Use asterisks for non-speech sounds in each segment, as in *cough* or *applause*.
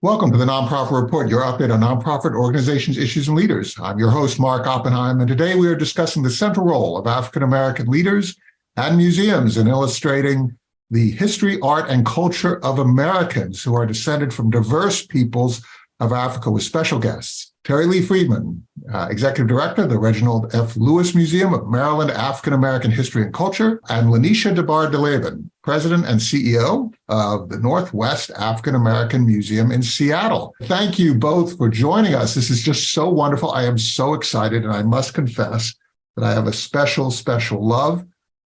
Welcome to the Nonprofit Report, your update on nonprofit organizations, issues, and leaders. I'm your host, Mark Oppenheim, and today we are discussing the central role of African American leaders and museums in illustrating the history, art, and culture of Americans who are descended from diverse peoples of Africa with special guests. Terri Lee Freeman, uh, Executive Director of the Reginald F. Lewis Museum of Maryland African American History and Culture, and LaNesha DeBardelaben, President and CEO of the Northwest African American Museum in Seattle. Thank you both for joining us. This is just so wonderful. I am so excited, and I must confess that I have a special, special love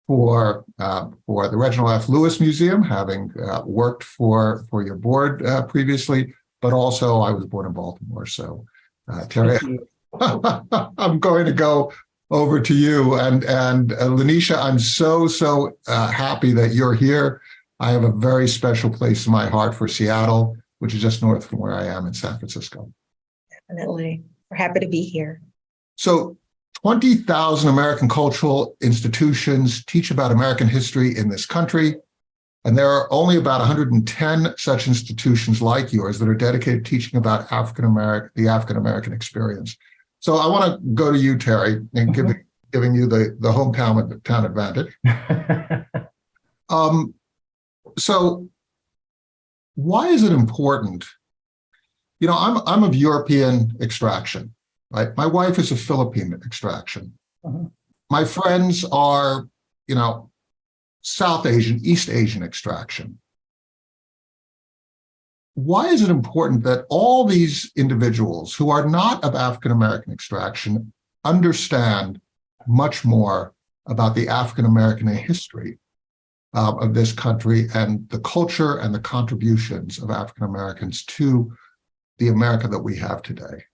for uh, for the Reginald F. Lewis Museum, having uh, worked for for your board uh, previously, but also I was born in Baltimore, so uh, Terri, *laughs* I'm going to go over to you. And, and uh, LaNesha, I'm so, so uh, happy that you're here. I have a very special place in my heart for Seattle, which is just north from where I am in San Francisco. Definitely. We're happy to be here. So 20,000 American cultural institutions teach about American history in this country. And there are only about 110 such institutions like yours that are dedicated to teaching about African American, the African American experience. So I want to go to you, Terri, and give, giving you the, the hometown town advantage. *laughs* um, so why is it important? You know, I'm, I'm of European extraction, right? My wife is of Philippine extraction. Uh -huh. My friends are, you know, South Asian, East Asian extraction. Why is it important that all these individuals who are not of African-American extraction understand much more about the African-American history uh, of this country and the culture and the contributions of African-Americans to the America that we have today?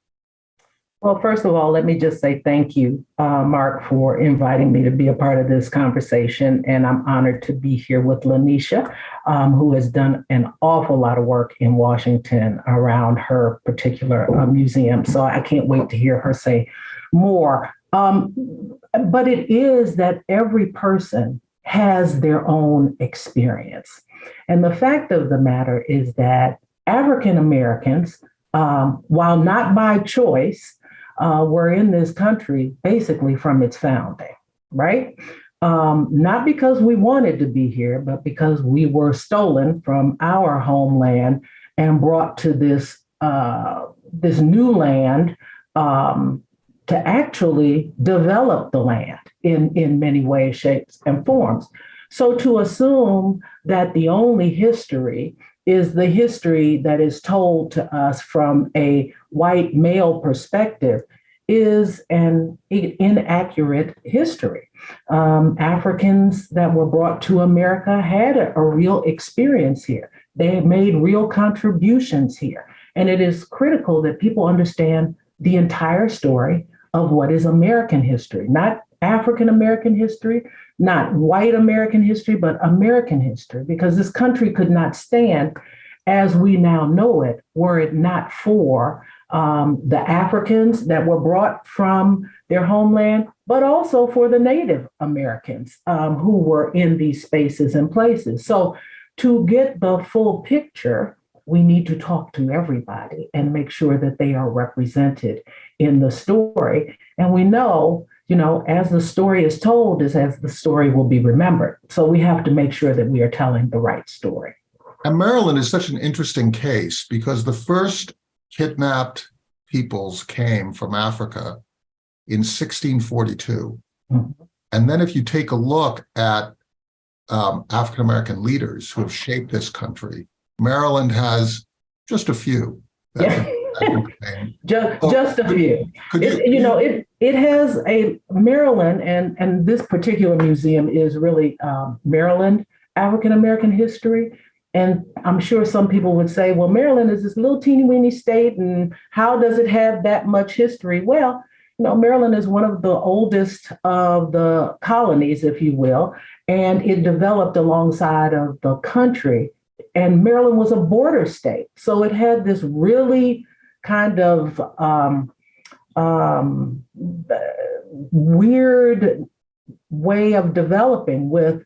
Well, first of all, let me just say thank you, uh, Mark, for inviting me to be a part of this conversation. And I'm honored to be here with LaNesha, um, who has done an awful lot of work in Washington around her particular uh, museum. So I can't wait to hear her say more. Um, but it is that every person has their own experience. And the fact of the matter is that African Americans, um, while not by choice, uh, were in this country basically from its founding, right? Um, not because we wanted to be here, but because we were stolen from our homeland and brought to this uh, this new land um, to actually develop the land in, in many ways, shapes, and forms. So to assume that the only history is the history that is told to us from a white male perspective is an inaccurate history. Um, Africans that were brought to America had a, a real experience here. They made real contributions here. And it is critical that people understand the entire story of what is American history, not African American history, not white American history, but American history, because this country could not stand as we now know it were it not for um, the Africans that were brought from their homeland, but also for the Native Americans um, who were in these spaces and places. So to get the full picture, we need to talk to everybody and make sure that they are represented in the story. And we know, you know, as the story is told is as the story will be remembered. So we have to make sure that we are telling the right story. And Maryland is such an interesting case because the first kidnapped peoples came from Africa in 1642. Mm -hmm. And then if you take a look at um, African-American leaders who have shaped this country, Maryland has just a few. Yeah. *laughs* just, just a few. Could you, it, you know, it it has a Maryland, and and this particular museum is really um, Maryland African American history. And I'm sure some people would say, well, Maryland is this little teeny weeny state, and how does it have that much history? Well, you know, Maryland is one of the oldest of the colonies, if you will, and it developed alongside of the country. And Maryland was a border state. So it had this really kind of um, um, weird way of developing with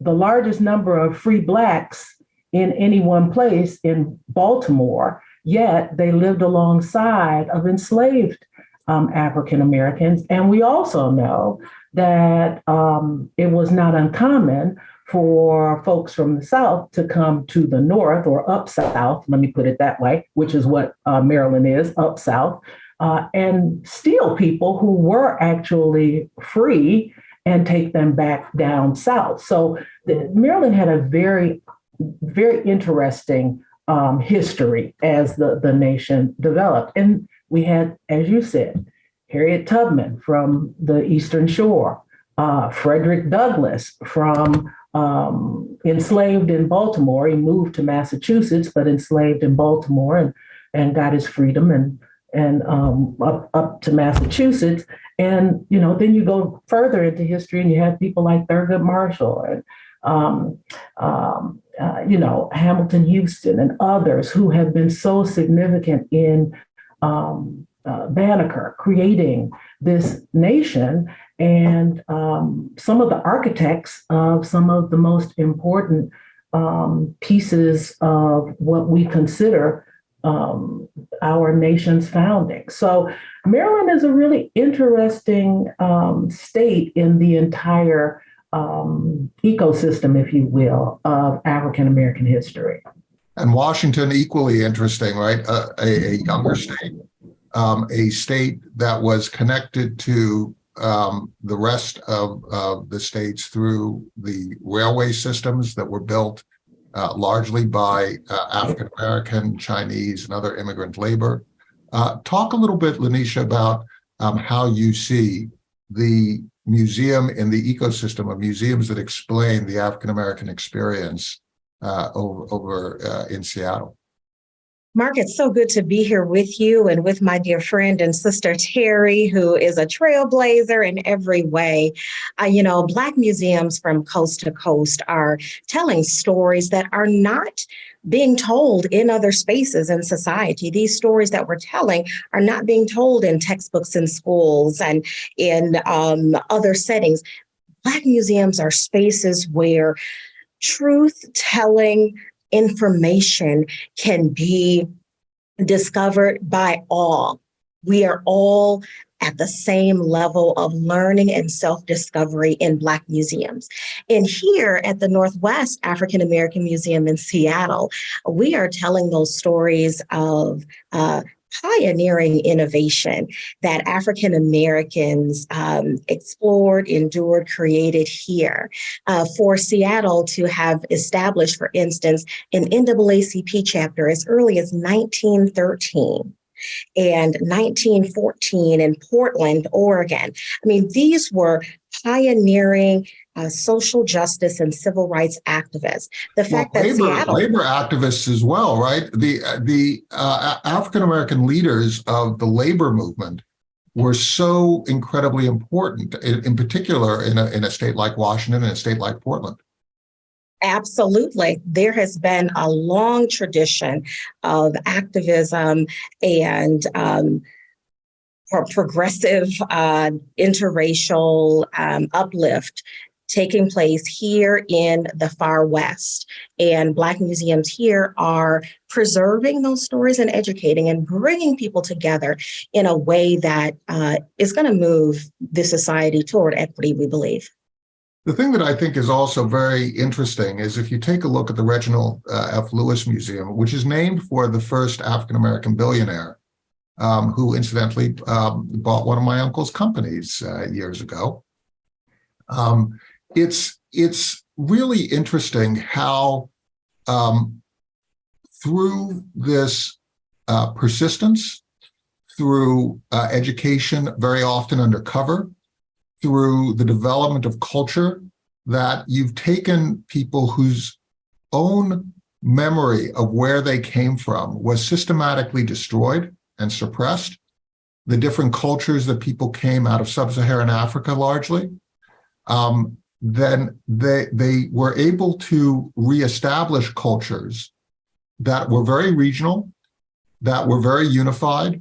the largest number of free Blacks in any one place in Baltimore yet they lived alongside of enslaved um, African Americans. And we also know that um, it was not uncommon for folks from the South to come to the North or up South, let me put it that way, which is what uh, Maryland is, up South, uh, and steal people who were actually free and take them back down South. So the, Maryland had a very, very interesting um, history as the, the nation developed. And we had, as you said, Harriet Tubman from the Eastern Shore, uh, Frederick Douglass from um, enslaved in Baltimore. He moved to Massachusetts, but enslaved in Baltimore and, and got his freedom and, and um, up, up to Massachusetts. And, you know, then you go further into history and you have people like Thurgood Marshall and, um, um, uh, you know, Hamilton Houston and others who have been so significant in um, uh, Banneker creating this nation and um, some of the architects of some of the most important um, pieces of what we consider um, our nation's founding. So Maryland is a really interesting um, state in the entire um, ecosystem, if you will, of African American history. And Washington, equally interesting, right? Uh, a, a younger state, um, a state that was connected to um, the rest of, of the states through the railway systems that were built uh, largely by uh, African American, Chinese, and other immigrant labor. Uh, talk a little bit, LaNesha, about um, how you see the museum in the ecosystem of museums that explain the African American experience uh, over, over uh, in Seattle. Mark, it's so good to be here with you and with my dear friend and sister Terri, who is a trailblazer in every way. Uh, you know, Black museums from coast to coast are telling stories that are not being told in other spaces in society. These stories that we're telling are not being told in textbooks in schools and in um, other settings. Black museums are spaces where truth telling information can be discovered by all. We are all at the same level of learning and self-discovery in Black museums. And here at the Northwest African American Museum in Seattle, we are telling those stories of uh, pioneering innovation that African Americans um, explored, endured, created here. Uh, for Seattle to have established, for instance, an NAACP chapter as early as 1913 and 1914 in Portland, Oregon. I mean, these were pioneering uh, social justice and civil rights activists. The fact well, that labor, Seattle labor activists as well, right? The the uh, African American leaders of the labor movement were so incredibly important, in, in particular in a, in a state like Washington and a state like Portland. Absolutely. There has been a long tradition of activism and um, pro- progressive uh, interracial um, uplift taking place here in the far west and black museums here are preserving those stories and educating and bringing people together in a way that uh, is going to move the society toward equity we believe The thing that I think is also very interesting is if you take a look at the Reginald uh, F. Lewis Museum, which is named for the first African-American billionaire, um, who incidentally um, bought one of my uncle's companies uh, years ago. Um, it's it's really interesting how um, through this uh, persistence, through uh, education, very often undercover, through the development of culture, that you've taken people whose own memory of where they came from was systematically destroyed and suppressed. The different cultures that people came out of sub-Saharan Africa largely, um, then they, they were able to reestablish cultures that were very regional, that were very unified,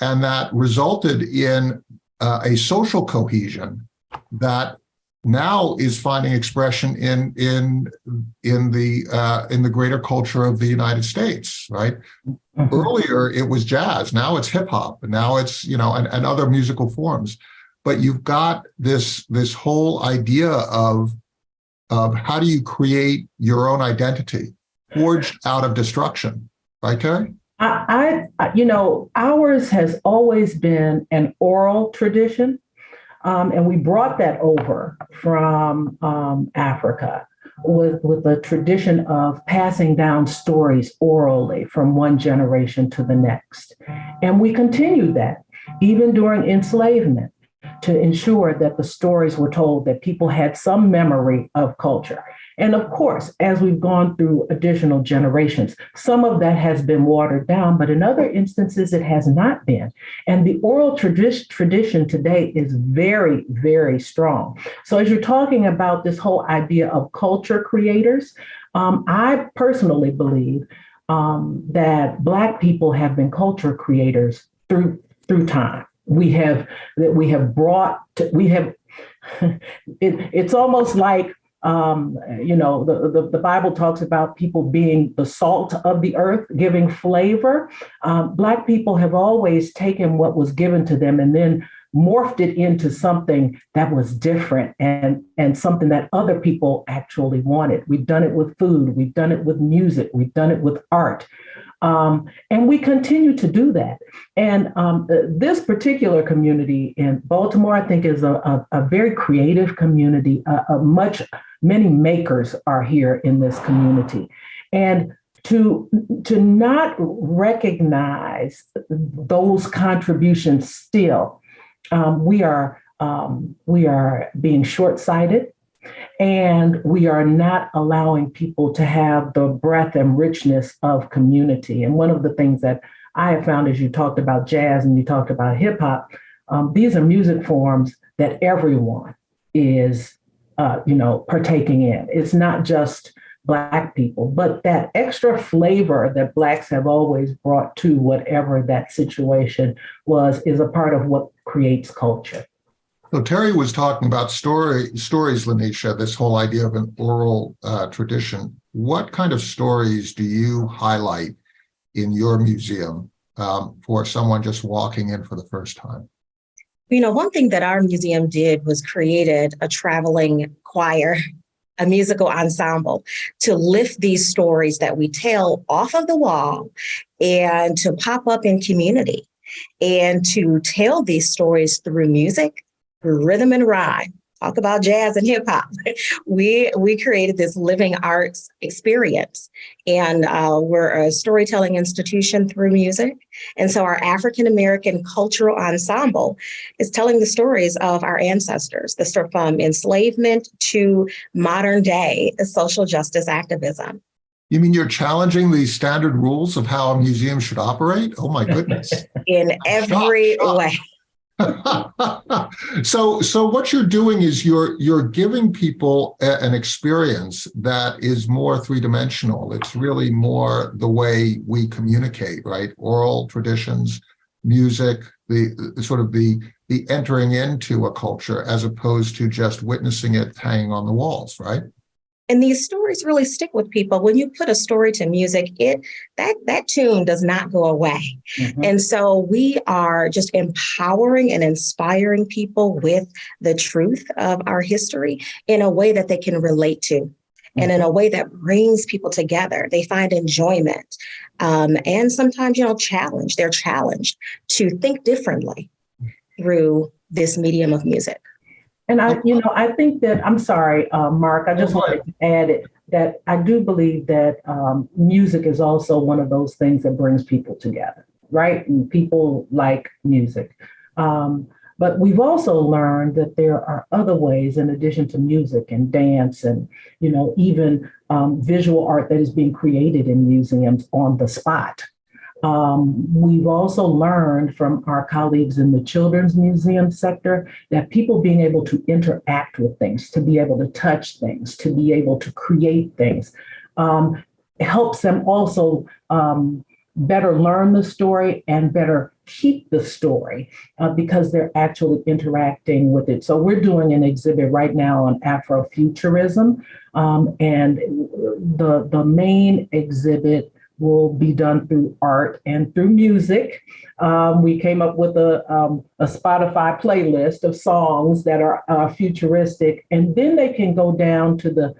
and that resulted in uh, a social cohesion that now is finding expression in in in the uh, in the greater culture of the United States, right? Mhm. Earlier it was jazz, now it's hip hop, now it's you know and, and other musical forms. But you've got this this whole idea of of how do you create your own identity forged out of destruction, right, Terri? I, I, you know, ours has always been an oral tradition. Um, and we brought that over from um, Africa with, with the tradition of passing down stories orally from one generation to the next. And we continued that even during enslavement to ensure that the stories were told, that people had some memory of culture. And of course, as we've gone through additional generations, some of that has been watered down, but in other instances, it has not been. And the oral tradi- tradition today is very, very strong. So, as you're talking about this whole idea of culture creators, um, I personally believe um, that Black people have been culture creators through through time. We have that we have brought. To, we have. *laughs* it, it's almost like um, you know, the, the, the, Bible talks about people being the salt of the earth, giving flavor. Um, Black people have always taken what was given to them and then morphed it into something that was different and, and something that other people actually wanted. We've done it with food, we've done it with music, we've done it with art. Um, and we continue to do that. And um, this particular community in Baltimore, I think, is a, a, a very creative community. A, a much many makers are here in this community, and to to not recognize those contributions still, um, we are um, we are being short sighted. And we are not allowing people to have the breadth and richness of community. And one of the things that I have found as you talked about jazz and you talked about hip hop, um, these are music forms that everyone is, uh, you know, partaking in. It's not just Black people, but that extra flavor that Blacks have always brought to whatever that situation was is a part of what creates culture. So Terri was talking about story stories, LaNesha, this whole idea of an oral uh, tradition. What kind of stories do you highlight in your museum um, for someone just walking in for the first time? You know, one thing that our museum did was created a traveling choir, a musical ensemble to lift these stories that we tell off of the wall and to pop up in community and to tell these stories through music rhythm and rhyme talk about jazz and hip hop. *laughs* We we created this living arts experience, and uh, we're a storytelling institution through music. And so our African American cultural ensemble is telling the stories of our ancestors, the from enslavement to modern day social justice activism. You mean you're challenging the standard rules of how a museum should operate? Oh my goodness! *laughs* In every Shock, shock. way. *laughs* so so what you're doing is you're you're giving people a, an experience that is more three-dimensional. It's really more the way we communicate right? Oral traditions music the, the sort of the the entering into a culture as opposed to just witnessing it hanging on the walls right and these stories really stick with people. When you put a story to music it that that tune does not go away. Mm-hmm. and so we are just empowering and inspiring people with the truth of our history in a way that they can relate to mm-hmm. and in a way that brings people together. They find enjoyment um, and sometimes you know challenge. They're challenged to think differently through this medium of music and I, you know, I think that I'm sorry, uh, Mark. I just wanted to add it that I do believe that um, music is also one of those things that brings people together, right? And people like music. Um, but we've also learned that there are other ways in addition to music and dance and, you know, even um, visual art that is being created in museums on the spot. Um, we've also learned from our colleagues in the children's museum sector that people being able to interact with things, to be able to touch things, to be able to create things, um, helps them also um, better learn the story and better keep the story uh, because they're actually interacting with it. So we're doing an exhibit right now on Afrofuturism, um, and the the main exhibit will be done through art and through music. Um, we came up with a, um, a Spotify playlist of songs that are uh, futuristic, and then they can go down to the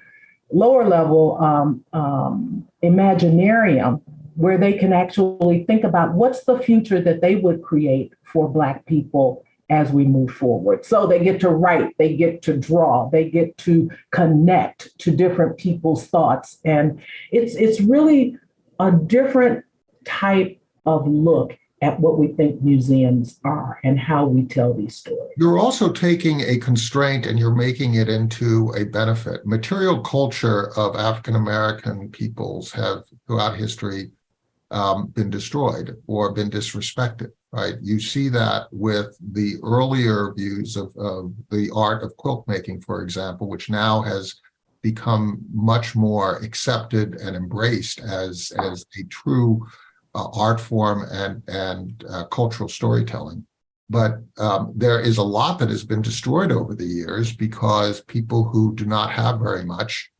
lower level um, um, imaginarium where they can actually think about what's the future that they would create for Black people as we move forward. So they get to write, they get to draw, they get to connect to different people's thoughts. And it's it's really a different type of look at what we think museums are and how we tell these stories. You're also taking a constraint and you're making it into a benefit. Material culture of African American peoples have throughout history um, been destroyed or been disrespected, right? You see that with the earlier views of, of the art of quilt making, for example, which now has become much more accepted and embraced as, as a true uh, art form and, and uh, cultural storytelling. But um, there is a lot that has been destroyed over the years because people who do not have very much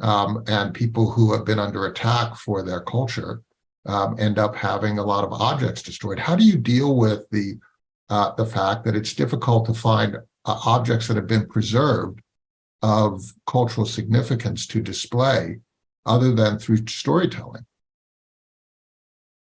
um, and people who have been under attack for their culture um, end up having a lot of objects destroyed. How do you deal with the uh, the fact that it's difficult to find uh, objects that have been preserved of cultural significance to display other than through storytelling?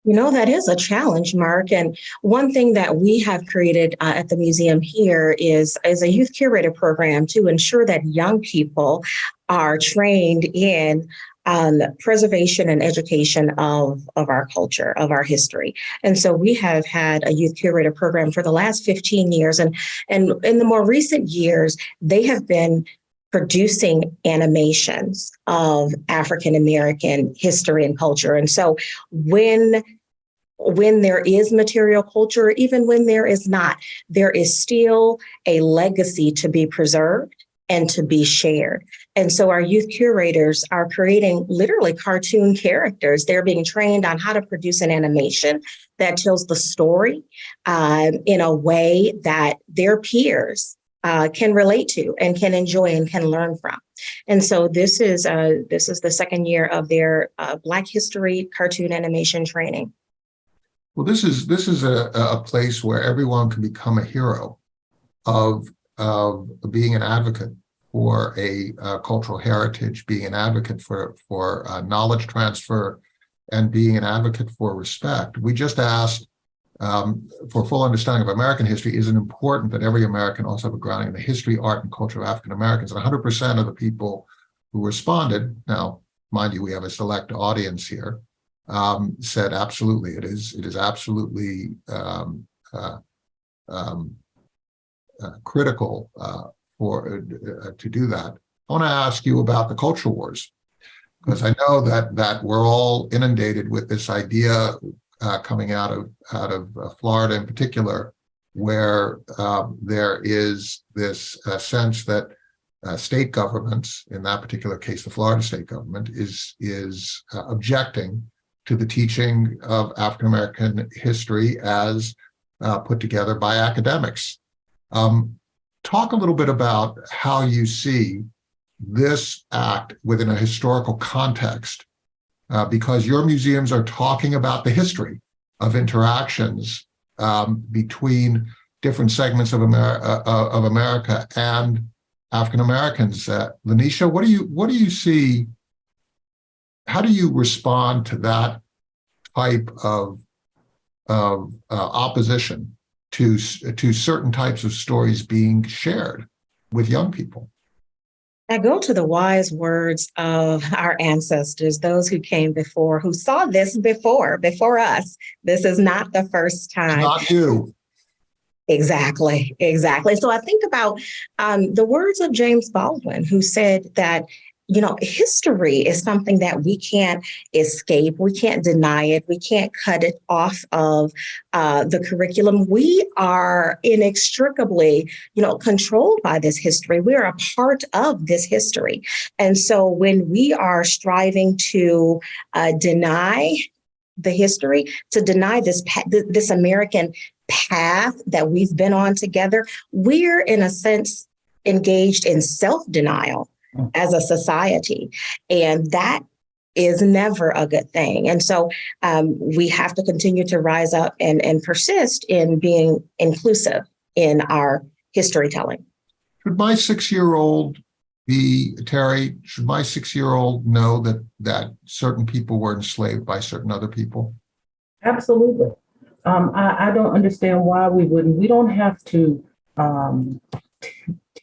You know, that is a challenge, Mark. And one thing that we have created uh, at the museum here is, is a youth curator program to ensure that young people are trained in um, preservation and education of, of our culture, of our history. And so we have had a youth curator program for the last 15 years. And, and in the more recent years, they have been producing animations of African American history and culture. And so when when there is material culture, even when there is not, there is still a legacy to be preserved and to be shared. And so our youth curators are creating literally cartoon characters. They're being trained on how to produce an animation that tells the story um, in a way that their peers uh, can relate to and can enjoy and can learn from. And so this is uh, this is the second year of their uh, Black History cartoon animation training. Well, this is this is a, a place where everyone can become a hero of of being an advocate for a uh, cultural heritage, being an advocate for for uh, knowledge transfer, and being an advocate for respect. We just asked um, for full understanding of American history, is it important that every American also have a grounding in the history, art, and culture of African Americans? And 100% of the people who responded, now, mind you, we have a select audience here, um, said absolutely, it is, it is absolutely um, uh, um, uh, critical uh, for uh, to do that. I want to ask you about the culture wars, because I know that that we're all inundated with this idea uh, coming out of out of uh, Florida in particular, where um, there is this uh, sense that uh, state governments, in that particular case, the Florida state government, is is uh, objecting to the teaching of African American history as uh, put together by academics. Um, talk a little bit about how you see this act within a historical context uh, because your museums are talking about the history of interactions um, between different segments of, uh, uh, of America and African Americans. Uh, LaNesha, what do you what do you see? How do you respond to that type of of uh, opposition to to certain types of stories being shared with young people? I go to the wise words of our ancestors, those who came before, who saw this before, before us. This is not the first time. Not you. Exactly, exactly. So I think about um, the words of James Baldwin, who said that you know, history is something that we can't escape. We can't deny it. We can't cut it off of uh, the curriculum. We are inextricably, you know, controlled by this history. We are a part of this history. And so when we are striving to uh, deny the history, to deny this this American path that we've been on together. We're in a sense engaged in self-denial. As a society, and that is never a good thing. And so um, we have to continue to rise up and, and persist in being inclusive in our history telling. Should my six-year-old be, Terri, should my six-year-old know that, that certain people were enslaved by certain other people? Absolutely. Um, I, I don't understand why we wouldn't. We don't have to um, t-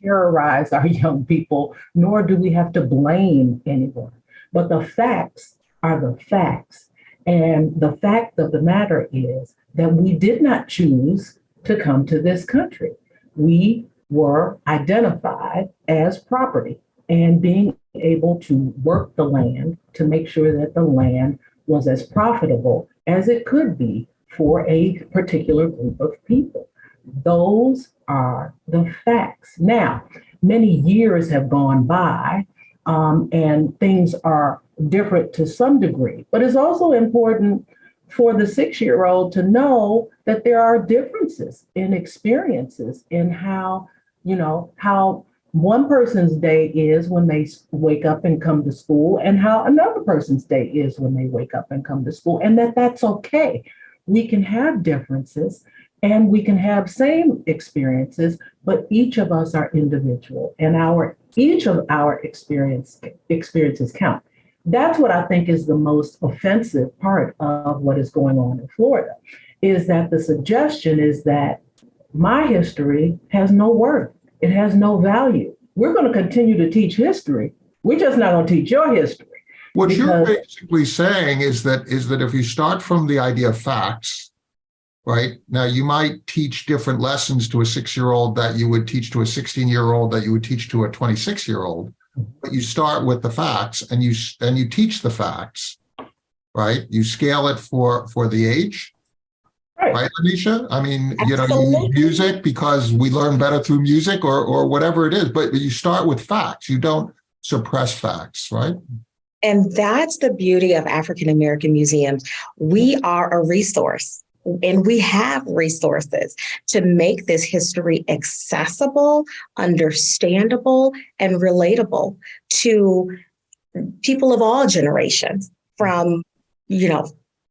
terrorize our *laughs* young people, nor do we have to blame anyone. But the facts are the facts. And the fact of the matter is that we did not choose to come to this country. We were identified as property and being able to work the land to make sure that the land was as profitable as it could be for a particular group of people. Those are the facts. Now, many years have gone by um, and things are different to some degree, but it's also important for the six year old to know that there are differences in experiences in how, you know, how one person's day is when they wake up and come to school and how another person's day is when they wake up and come to school and that that's okay we can have differences and we can have same experiences but each of us are individual and our each of our experience experiences count. That's what i think is the most offensive part of what is going on in florida is that the suggestion is that my history has no worth. It has no value. We're going to continue to teach history. We're just not going to teach your history. What you're basically saying is that, is that if you start from the idea of facts, right? Now, you might teach different lessons to a six-year-old that you would teach to a 16-year-old, that you would teach to a 26-year-old. But you start with the facts and you, and you teach the facts, right? You scale it for, for the age, right right, Anisha? I mean, you know, you use music because we learn better through music or, or whatever it is, but you start with facts. You don't suppress facts, right? And that's the beauty of African American museums. We are a resource and we have resources to make this history accessible, understandable, and relatable to people of all generations from, you know,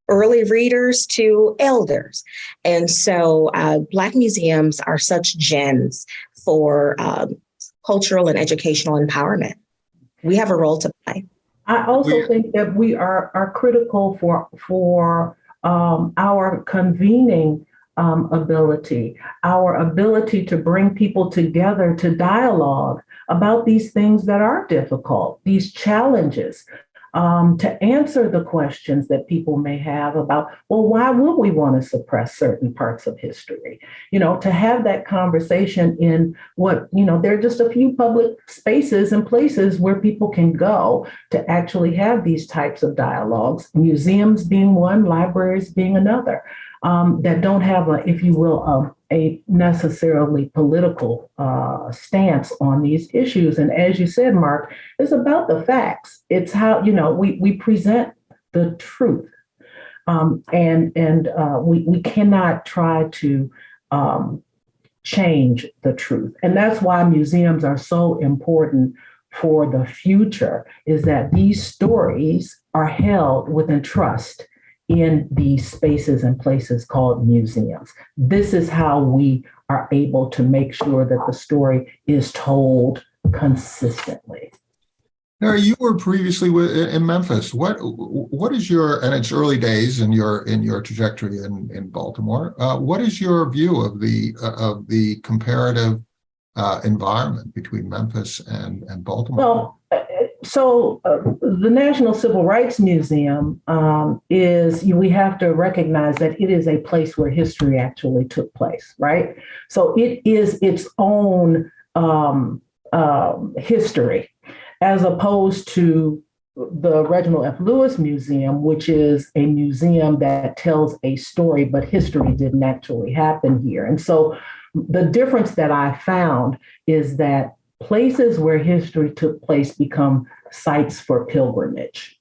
early readers to elders. And so uh, Black museums are such gems for um, cultural and educational empowerment. We have a role to play. I also think that we are are critical for for um, our convening um, ability, our ability to bring people together to dialogue about these things that are difficult, these challenges, um, to answer the questions that people may have about, well, why would we want to suppress certain parts of history? You know, to have that conversation in what, you know, there are just a few public spaces and places where people can go to actually have these types of dialogues, museums being one, libraries being another, um, that don't have a, if you will, um, a necessarily political uh, stance on these issues. And as you said, Mark, it's about the facts. It's how, you know, we, we present the truth. Um, and and uh, we, we cannot try to um, change the truth. And that's why museums are so important for the future is that these stories are held within trust in these spaces and places called museums. This is how we are able to make sure that the story is told consistently. Terri, you were previously in Memphis. What what is your and it's early days in your in your trajectory in in Baltimore. Uh, what is your view of the uh, of the comparative uh, environment between Memphis and and Baltimore? Well, so uh, the National Civil Rights Museum um, is, we have to recognize that it is a place where history actually took place, right? So it is its own um, um, history, as opposed to the Reginald F. Lewis Museum, which is a museum that tells a story, but history didn't actually happen here. And so the difference that I found is that places where history took place become sites for pilgrimage.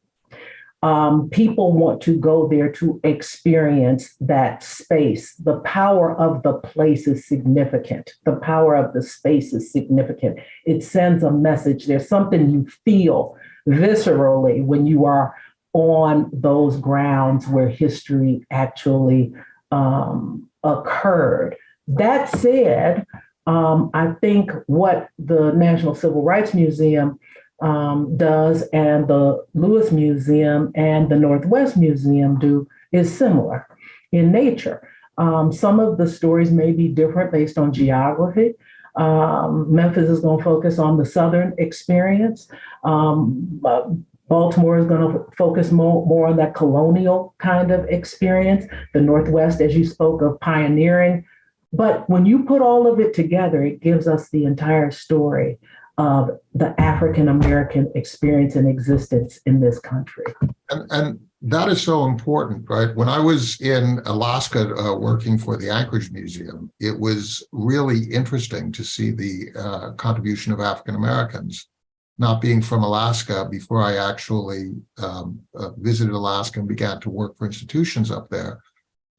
um, people want to go there to experience that space. The power of the place is significant. The power of the space is significant. It sends a message. There's something you feel viscerally when you are on those grounds where history actually um, occurred. That said, um, I think what the National Civil Rights Museum um, does and the Lewis Museum and the Northwest Museum do is similar in nature. Um, some of the stories may be different based on geography. Um, Memphis is going to focus on the Southern experience. Um, uh, Baltimore is going to focus more, more on that colonial kind of experience. The Northwest, as you spoke of, pioneering. But when you put all of it together, it gives us the entire story of the African American experience and existence in this country. And, and that is so important, right? When I was in Alaska uh, working for the Anchorage Museum, it was really interesting to see the uh, contribution of African Americans. Not being from Alaska before I actually um, uh, visited Alaska and began to work for institutions up there,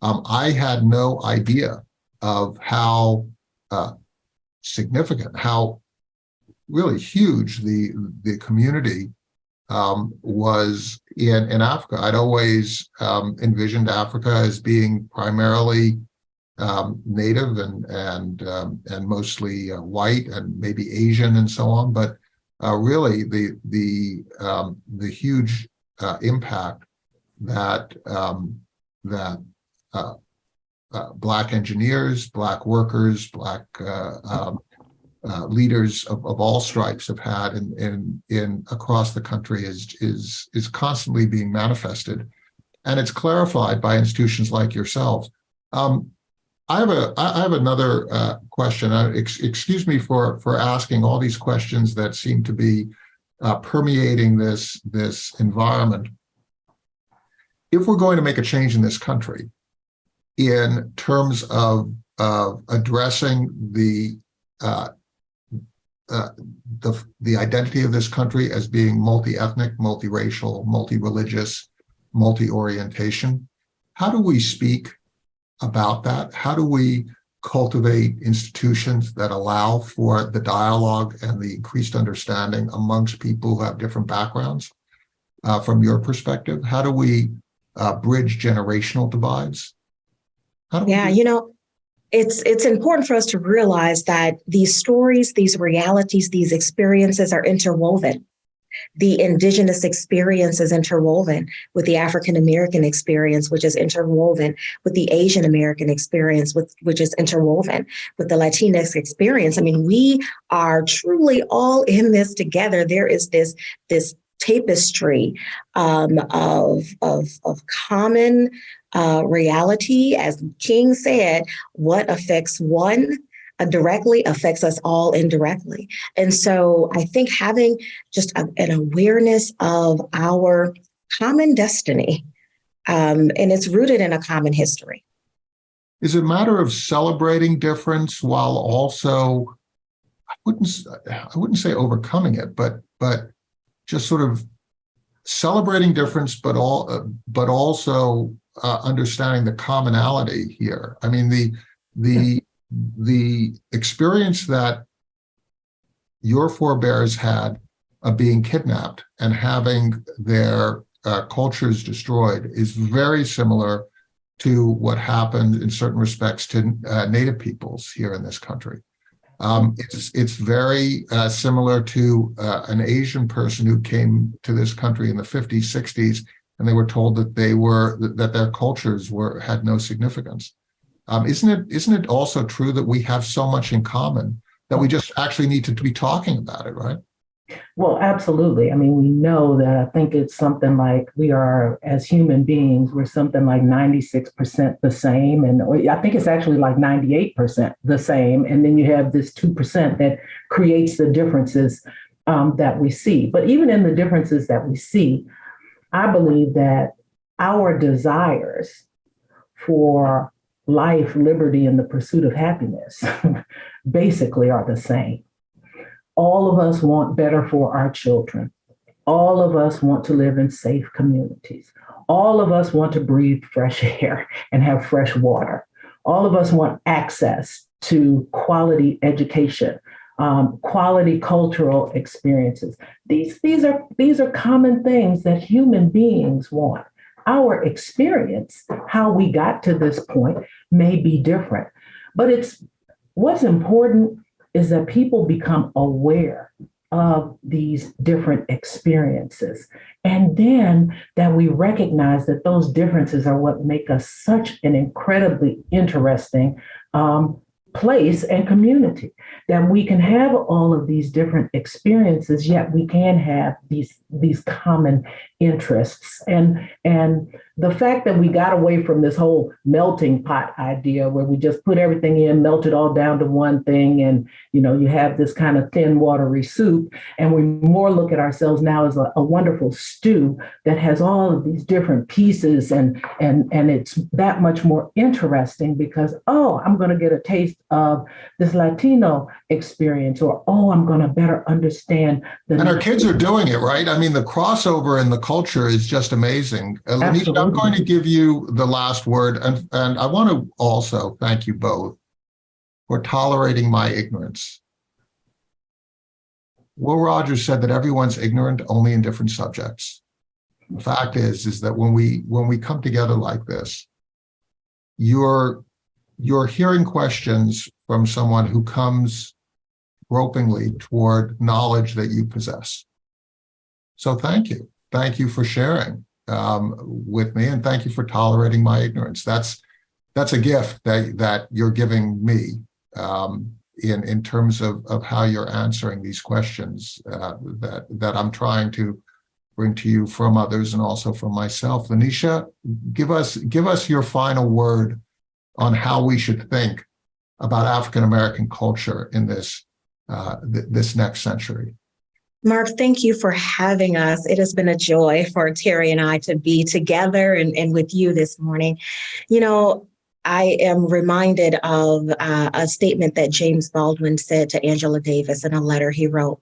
um, I had no idea of how uh, significant, how really huge the the community um, was in in Africa. I'd always um, envisioned Africa as being primarily um, native and and um, and mostly uh, white and maybe Asian and so on, but uh, really the the um, the huge uh, impact that um, that uh, uh, black engineers, black workers, black uh, uh, leaders of, of all stripes have had in, in, in across the country is, is, is constantly being manifested. And it's clarified by institutions like yourselves. Um, I have a I have another uh, question. Uh, ex excuse me for for asking all these questions that seem to be uh, permeating this this environment. If we're going to make a change in this country, in terms of of addressing the uh, the, the identity of this country as being multi-ethnic, multiracial, multi-religious, multi-orientation. How do we speak about that? How do we cultivate institutions that allow for the dialogue and the increased understanding amongst people who have different backgrounds? Uh, from your perspective, how do we uh, bridge generational divides? yeah, you know, it's it's important for us to realize that these stories, these realities, these experiences are interwoven. The indigenous experience is interwoven with the African American experience, which is interwoven with the Asian American experience, with, which is interwoven with the Latinx experience. I mean, we are truly all in this together. There is this this tapestry um, of, of, of common uh, reality. As King said, what affects one uh, directly affects us all indirectly. And so I think having just a, an awareness of our common destiny, um, and it's rooted in a common history. Is it a matter of celebrating difference while also, I wouldn't, I wouldn't say overcoming it, but but just sort of celebrating difference, but all, uh, but also uh, understanding the commonality here. I mean, the the the experience that your forebears had of being kidnapped and having their uh, cultures destroyed is very similar to what happened in certain respects to uh, native peoples here in this country. Um, it's it's very uh, similar to uh, an Asian person who came to this country in the 50s, 60s, and they were told that they were that their cultures were had no significance. Um, isn't it isn't it also true that we have so much in common that we just actually need to, to be talking about it, right? Well, absolutely. I mean, we know that I think it's something like we are, as human beings, we're something like 96% the same. And I think it's actually like 98% the same. And then you have this 2% that creates the differences um, that we see. But even in the differences that we see, I believe that our desires for life, liberty, and the pursuit of happiness *laughs* basically are the same all of us want better for our children. all of us want to live in safe communities. All of us want to breathe fresh *laughs* air and have fresh water. All of us want access to quality education, um, quality cultural experiences. These, these, are, these are common things that human beings want. Our experience, how we got to this point, may be different. But it's what's important is that people become aware of these different experiences. And then that we recognize that those differences are what make us such an incredibly interesting um, place and community. That we can have all of these different experiences, yet we can have these, these common interests. And, and the fact that we got away from this whole melting pot idea where we just put everything in, melt it all down to one thing, and you know, you have this kind of thin, watery soup, and we more look at ourselves now as a, a wonderful stew that has all of these different pieces, and and and it's that much more interesting because oh, I'm going to get a taste of this Latino experience, or oh, I'm going to better understand the. And our kids are doing it, right? I mean, the crossover in the culture is just amazing. I'm going to give you the last word, and, and I want to also thank you both for tolerating my ignorance. Will Rogers said that everyone's ignorant only in different subjects. The fact is, is that when we when we come together like this, you're you're hearing questions from someone who comes gropingly toward knowledge that you possess. So thank you. Thank you for sharing um, with me and thank you for tolerating my ignorance. That's that's a gift that that you're giving me um, in in terms of of how you're answering these questions uh, that that I'm trying to bring to you from others and also from myself. LaNesha, give us give us your final word on how we should think about African American culture in this uh, th- this next century. Mark, thank you for having us. It has been a joy for Terri and I to be together and, and with you this morning. You know, I am reminded of uh, a statement that James Baldwin said to Angela Davis in a letter he wrote.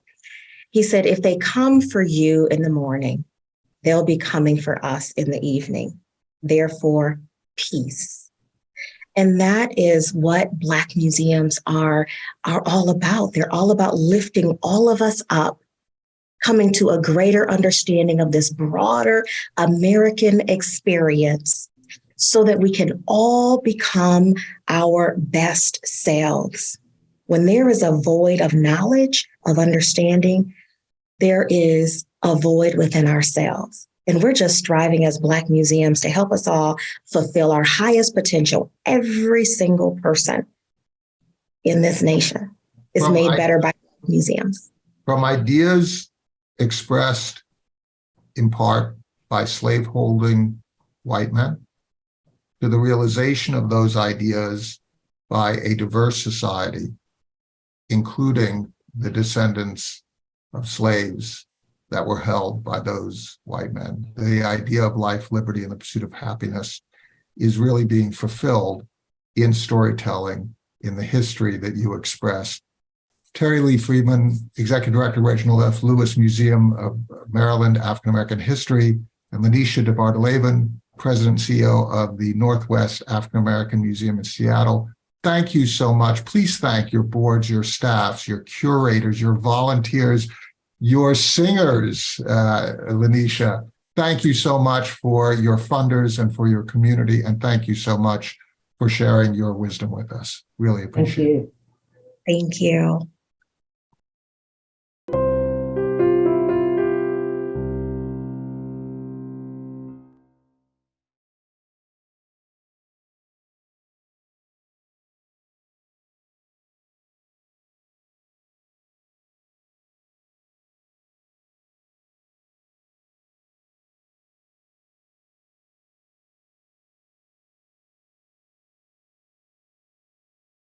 He said, If they come for you in the morning, they'll be coming for us in the evening. Therefore, peace. And that is what Black museums are, are all about. They're all about lifting all of us up coming to a greater understanding of this broader American experience so that we can all become our best selves. When there is a void of knowledge, of understanding, there is a void within ourselves. And we're just striving as Black museums to help us all fulfill our highest potential. Every single person in this nation is Well, made better by museums. From ideas expressed in part by slaveholding white men to the realization of those ideas by a diverse society, including the descendants of slaves that were held by those white men. The idea of life, liberty, and the pursuit of happiness is really being fulfilled in storytelling, in the history that you express. Terri Lee Freeman, Executive Director, Reginald F. Lewis Museum of Maryland African American History, and LaNesha DeBardelaben, President and CEO of the Northwest African American Museum in Seattle. Thank you so much. Please thank your boards, your staffs, your curators, your volunteers, your singers, uh, LaNesha. Thank you so much for your funders and for your community. And thank you so much for sharing your wisdom with us. Really Thank appreciate it. you. Thank you.